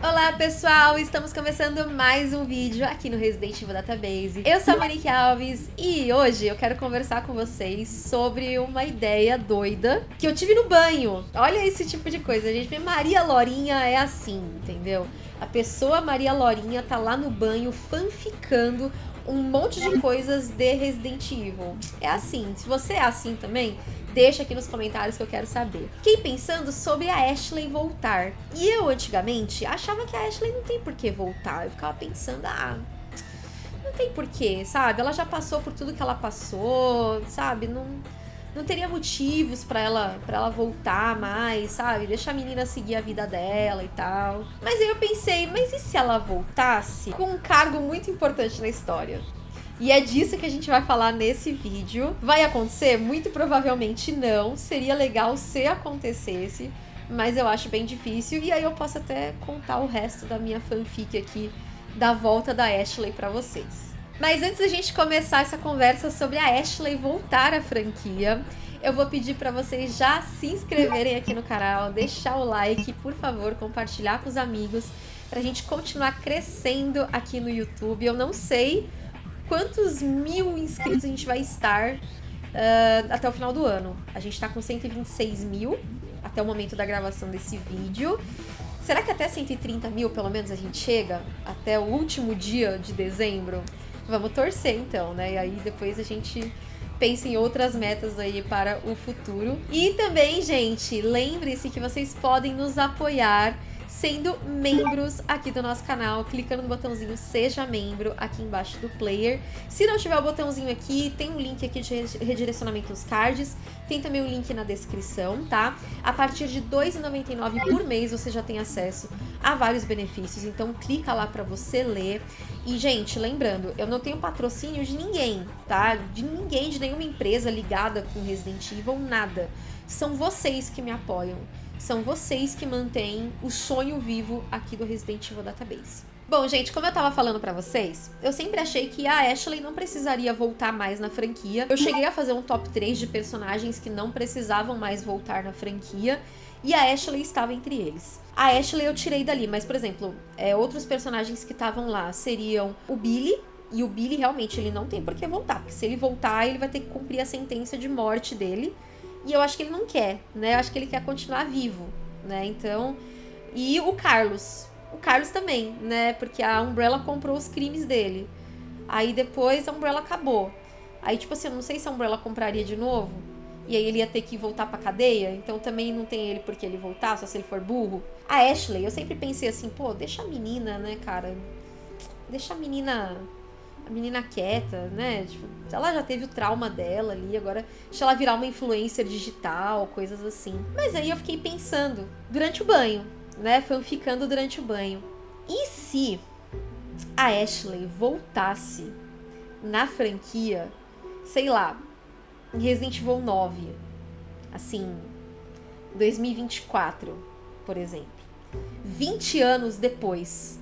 Olá pessoal, estamos começando mais um vídeo aqui no Resident Evil Database. Eu sou a Monique Alves e hoje eu quero conversar com vocês sobre uma ideia doida que eu tive no banho. Olha esse tipo de coisa, gente. Maria Lorinha é assim, entendeu? A pessoa Maria Lorinha tá lá no banho fanficando um monte de coisas de Resident Evil. É assim, se você é assim também, Deixa aqui nos comentários que eu quero saber. Fiquei pensando sobre a Ashley voltar. E eu, antigamente, achava que a Ashley não tem por que voltar. Eu ficava pensando, ah, não tem porquê, sabe? Ela já passou por tudo que ela passou, sabe? Não, não teria motivos para ela para ela voltar mais, sabe? Deixa a menina seguir a vida dela e tal. Mas aí eu pensei, mas e se ela voltasse com um cargo muito importante na história? E é disso que a gente vai falar nesse vídeo. Vai acontecer? Muito provavelmente não. Seria legal se acontecesse, mas eu acho bem difícil. E aí eu posso até contar o resto da minha fanfic aqui da volta da Ashley para vocês. Mas antes da gente começar essa conversa sobre a Ashley voltar à franquia, eu vou pedir para vocês já se inscreverem aqui no canal, deixar o like, por favor, compartilhar com os amigos, para a gente continuar crescendo aqui no YouTube. Eu não sei quantos mil inscritos a gente vai estar uh, até o final do ano. A gente está com 126 mil até o momento da gravação desse vídeo. Será que até 130 mil, pelo menos, a gente chega? Até o último dia de dezembro? Vamos torcer, então, né? E aí depois a gente pensa em outras metas aí para o futuro. E também, gente, lembre-se que vocês podem nos apoiar sendo membros aqui do nosso canal, clicando no botãozinho Seja Membro aqui embaixo do player. Se não tiver o botãozinho aqui, tem um link aqui de redirecionamento nos cards, tem também o um link na descrição, tá? A partir de R$ 2,99 por mês você já tem acesso a vários benefícios, então clica lá para você ler. E, gente, lembrando, eu não tenho patrocínio de ninguém, tá? De ninguém, de nenhuma empresa ligada com Resident Evil, nada. São vocês que me apoiam. São vocês que mantêm o sonho vivo aqui do Resident Evil Database. Bom, gente, como eu tava falando pra vocês, eu sempre achei que a Ashley não precisaria voltar mais na franquia. Eu cheguei a fazer um top 3 de personagens que não precisavam mais voltar na franquia, e a Ashley estava entre eles. A Ashley eu tirei dali, mas, por exemplo, é, outros personagens que estavam lá seriam o Billy, e o Billy realmente ele não tem por que voltar, porque se ele voltar, ele vai ter que cumprir a sentença de morte dele. E eu acho que ele não quer, né? Eu acho que ele quer continuar vivo, né? Então. E o Carlos. O Carlos também, né? Porque a Umbrella comprou os crimes dele. Aí depois a Umbrella acabou. Aí, tipo assim, eu não sei se a Umbrella compraria de novo. E aí ele ia ter que voltar pra cadeia. Então também não tem ele porque ele voltar, só se ele for burro. A Ashley, eu sempre pensei assim, pô, deixa a menina, né, cara? Deixa a menina menina quieta, né? Tipo, ela já teve o trauma dela ali, agora deixa ela virar uma influencer digital, coisas assim. Mas aí eu fiquei pensando, durante o banho, né? ficando durante o banho. E se a Ashley voltasse na franquia, sei lá, Resident Evil 9, assim, 2024, por exemplo. 20 anos depois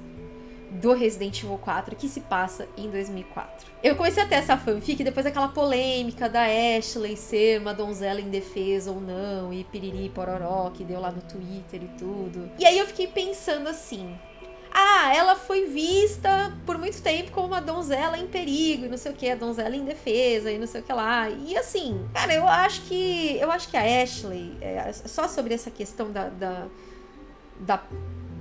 do Resident Evil 4 que se passa em 2004. Eu comecei a ter essa fanfic depois daquela polêmica da Ashley ser uma donzela indefesa ou não, e piriri pororó que deu lá no Twitter e tudo. E aí eu fiquei pensando assim, ah, ela foi vista por muito tempo como uma donzela em perigo e não sei o que, a donzela indefesa e não sei o que lá. E assim, cara, eu acho que eu acho que a Ashley, é, só sobre essa questão da, da, da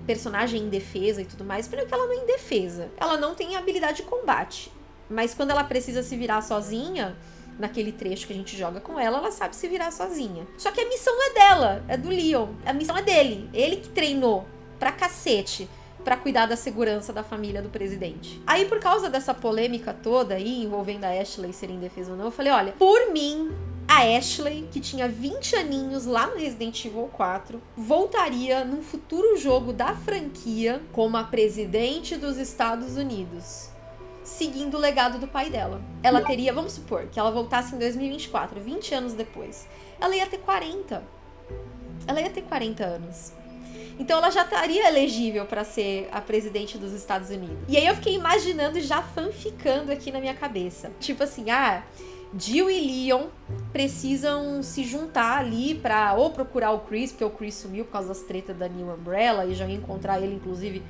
personagem indefesa e tudo mais. Primeiro que ela não é indefesa. Ela não tem habilidade de combate. Mas quando ela precisa se virar sozinha, naquele trecho que a gente joga com ela, ela sabe se virar sozinha. Só que a missão é dela, é do Leon. A missão é dele. Ele que treinou pra cacete para cuidar da segurança da família do presidente. Aí, por causa dessa polêmica toda aí, envolvendo a Ashley ser indefesa ou não, eu falei, olha, por mim, a Ashley, que tinha 20 aninhos lá no Resident Evil 4, voltaria num futuro jogo da franquia como a presidente dos Estados Unidos, seguindo o legado do pai dela. Ela teria, vamos supor, que ela voltasse em 2024, 20 anos depois. Ela ia ter 40. Ela ia ter 40 anos. Então ela já estaria elegível para ser a presidente dos Estados Unidos. E aí eu fiquei imaginando já fanficando aqui na minha cabeça. Tipo assim, ah, Jill e Leon precisam se juntar ali pra ou procurar o Chris, porque o Chris sumiu por causa das tretas da New Umbrella e já ia encontrar ele, inclusive,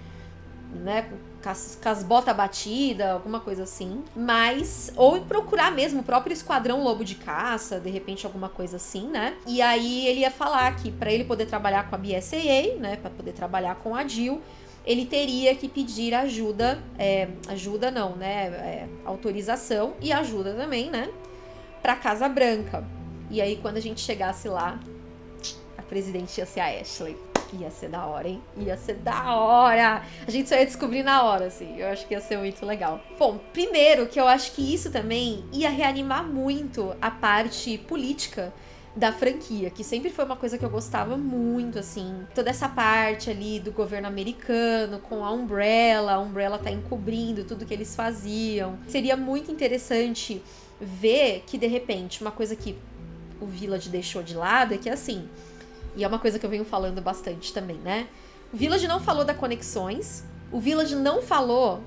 né, com as, com as botas batidas, alguma coisa assim. Mas, ou procurar mesmo o próprio Esquadrão Lobo de Caça, de repente alguma coisa assim, né? E aí ele ia falar que para ele poder trabalhar com a BSAA, né, para poder trabalhar com a Jill, ele teria que pedir ajuda, é, ajuda não, né, é, autorização e ajuda também, né, pra Casa Branca. E aí quando a gente chegasse lá, a presidente ia ser a Ashley. Ia ser da hora, hein? Ia ser da hora! A gente só ia descobrir na hora, assim. Eu acho que ia ser muito legal. Bom, primeiro que eu acho que isso também ia reanimar muito a parte política da franquia, que sempre foi uma coisa que eu gostava muito, assim. Toda essa parte ali do governo americano, com a Umbrella, a Umbrella tá encobrindo tudo que eles faziam. Seria muito interessante ver que, de repente, uma coisa que o Village deixou de lado é que, assim, e é uma coisa que eu venho falando bastante também, né? O Village não falou da Conexões, o Village não falou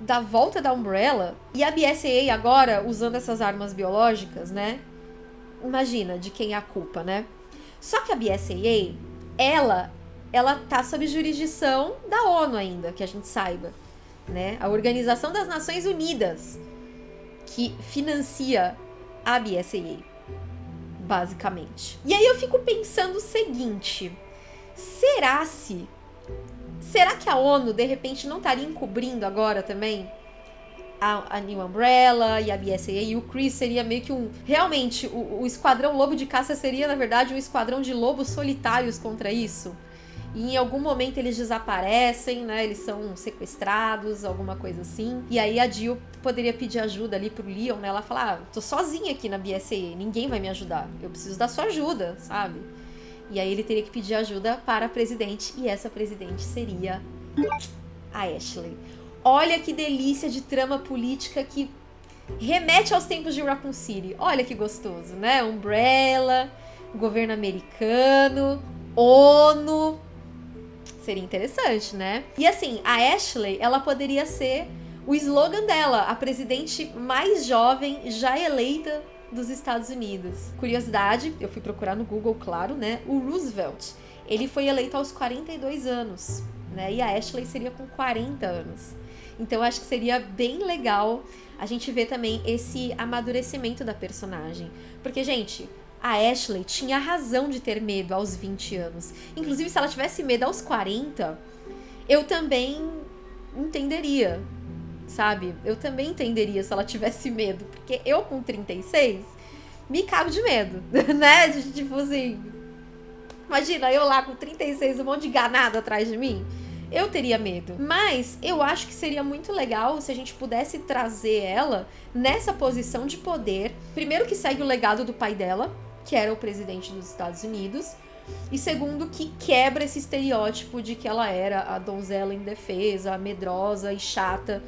da volta da Umbrella, e a BSAA agora, usando essas armas biológicas, né? Imagina de quem é a culpa, né? Só que a BSAA, ela, ela tá sob jurisdição da ONU ainda, que a gente saiba, né? A Organização das Nações Unidas, que financia a BSAA basicamente. E aí eu fico pensando o seguinte: será se. Será que a ONU de repente não estaria encobrindo agora também a, a New Umbrella e a BSAA e o Chris seria meio que um. Realmente, o, o Esquadrão Lobo de Caça seria, na verdade, um esquadrão de lobos solitários contra isso? E em algum momento eles desaparecem, né? Eles são sequestrados, alguma coisa assim. E aí a Jill poderia pedir ajuda ali pro Leon, né? Ela fala: ah, tô sozinha aqui na BSE, ninguém vai me ajudar. Eu preciso da sua ajuda, sabe? E aí ele teria que pedir ajuda para a presidente, e essa presidente seria a Ashley. Olha que delícia de trama política que remete aos tempos de Raccoon City. Olha que gostoso, né? Umbrella, governo americano, ONU, Seria interessante, né? E assim, a Ashley, ela poderia ser o slogan dela, a presidente mais jovem já eleita dos Estados Unidos. Curiosidade, eu fui procurar no Google, claro, né? O Roosevelt, ele foi eleito aos 42 anos, né? E a Ashley seria com 40 anos. Então eu acho que seria bem legal a gente ver também esse amadurecimento da personagem. Porque, gente, a Ashley tinha razão de ter medo aos 20 anos. Inclusive, se ela tivesse medo aos 40, eu também entenderia, sabe? Eu também entenderia se ela tivesse medo. Porque eu, com 36, me cago de medo, né? De, tipo assim. Imagina, eu lá com 36, um monte de ganado atrás de mim. Eu teria medo. Mas eu acho que seria muito legal se a gente pudesse trazer ela nessa posição de poder. Primeiro, que segue o legado do pai dela, que era o presidente dos Estados Unidos, e segundo, que quebra esse estereótipo de que ela era a donzela indefesa, medrosa e chata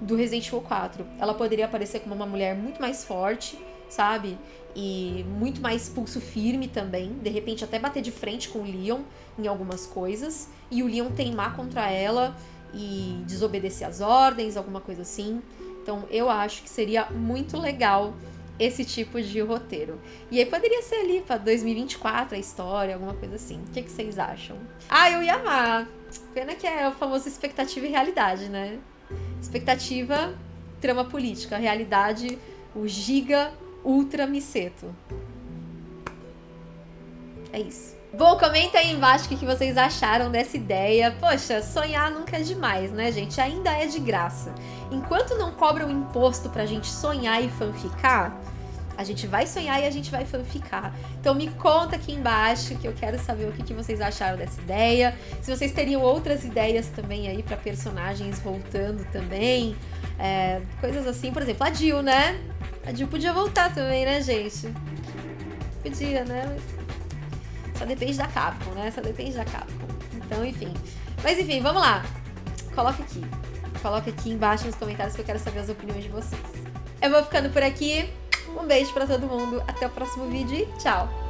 do Resident Evil 4. Ela poderia aparecer como uma mulher muito mais forte, sabe? E muito mais pulso firme também. De repente, até bater de frente com o Leon em algumas coisas. E o Leon teimar contra ela e desobedecer as ordens, alguma coisa assim. Então, eu acho que seria muito legal esse tipo de roteiro. E aí poderia ser ali para 2024 a história, alguma coisa assim. O que, que vocês acham? Ah, eu ia amar. Pena que é o famoso expectativa e realidade, né? Expectativa, trama política. Realidade, o giga ultra miseto. É isso. Bom, comenta aí embaixo o que vocês acharam dessa ideia. Poxa, sonhar nunca é demais, né, gente? Ainda é de graça. Enquanto não cobram imposto pra gente sonhar e fanficar, a gente vai sonhar e a gente vai fanficar. Então me conta aqui embaixo que eu quero saber o que, vocês acharam dessa ideia. Se vocês teriam outras ideias também aí para personagens voltando também. É, coisas assim, por exemplo, a Jill, né? A Jill podia voltar também, né, gente? Podia, né? Só depende da Capcom, né? Só depende da Capcom. Então, enfim. Mas enfim, vamos lá. Coloca aqui. Coloca aqui embaixo nos comentários que eu quero saber as opiniões de vocês. Eu vou ficando por aqui. Um beijo pra todo mundo. Até o próximo vídeo e tchau!